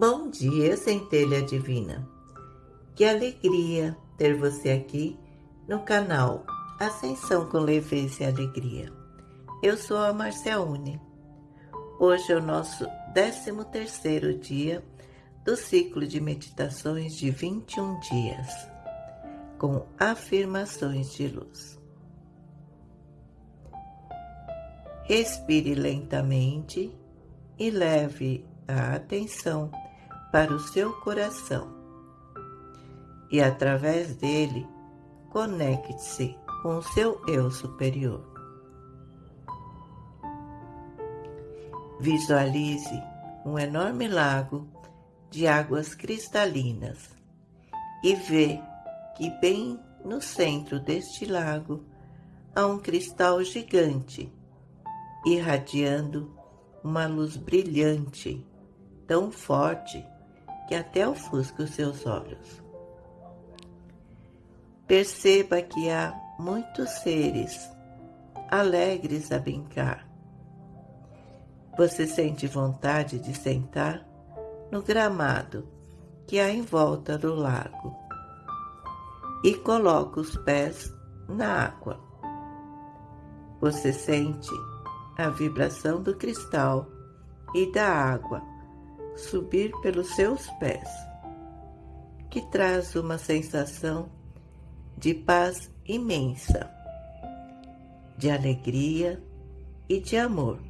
Bom dia, centelha divina. Que alegria ter você aqui no canal Ascensão com Leveza e Alegria. Eu sou a Marciaune. Hoje é o nosso 13 terceiro dia do ciclo de meditações de 21 dias, com afirmações de luz. Respire lentamente e leve a atenção para o seu coração e, através dele, conecte-se com o seu eu superior. Visualize um enorme lago de águas cristalinas e vê que bem no centro deste lago há um cristal gigante irradiando uma luz brilhante, tão forte que até ofusca os seus olhos. Perceba que há muitos seres alegres a brincar. Você sente vontade de sentar no gramado que há em volta do lago e coloca os pés na água. Você sente a vibração do cristal e da água subir pelos seus pés, que traz uma sensação de paz imensa, de alegria e de amor,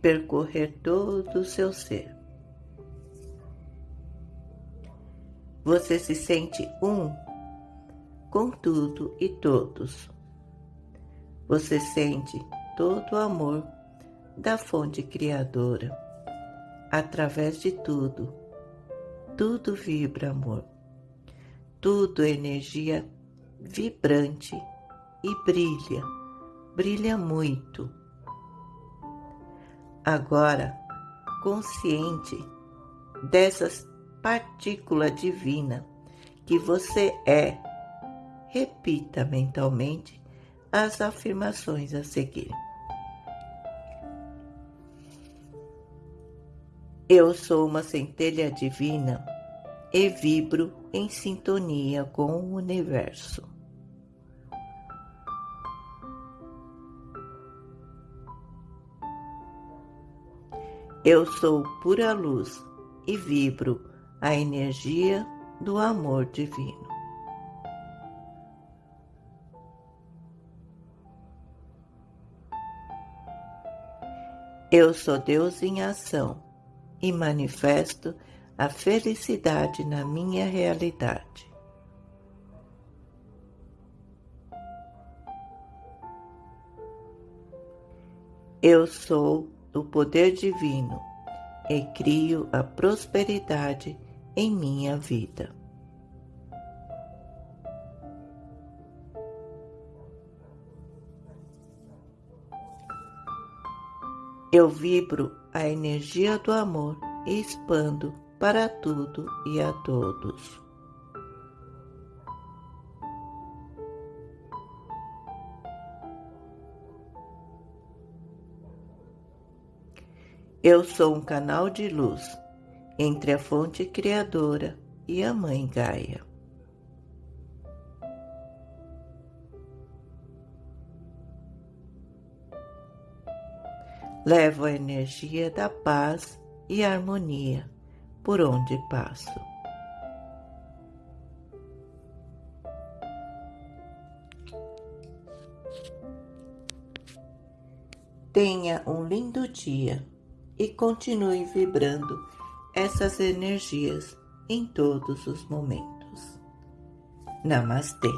percorrer todo o seu ser. Você se sente um com tudo e todos. Você sente todo o amor da fonte criadora através de tudo. Tudo vibra amor. Tudo é energia vibrante e brilha, brilha muito. Agora, consciente dessas partícula divina que você é, repita mentalmente as afirmações a seguir. Eu sou uma centelha divina e vibro em sintonia com o universo. Eu sou pura luz e vibro a energia do amor divino. Eu sou Deus em ação e manifesto a felicidade na minha realidade. Eu sou o poder divino e crio a prosperidade em minha vida. Eu vibro a energia do amor e expando para tudo e a todos. Eu sou um canal de luz entre a fonte criadora e a Mãe Gaia. Levo a energia da paz e harmonia por onde passo. Tenha um lindo dia e continue vibrando essas energias em todos os momentos. Namastê.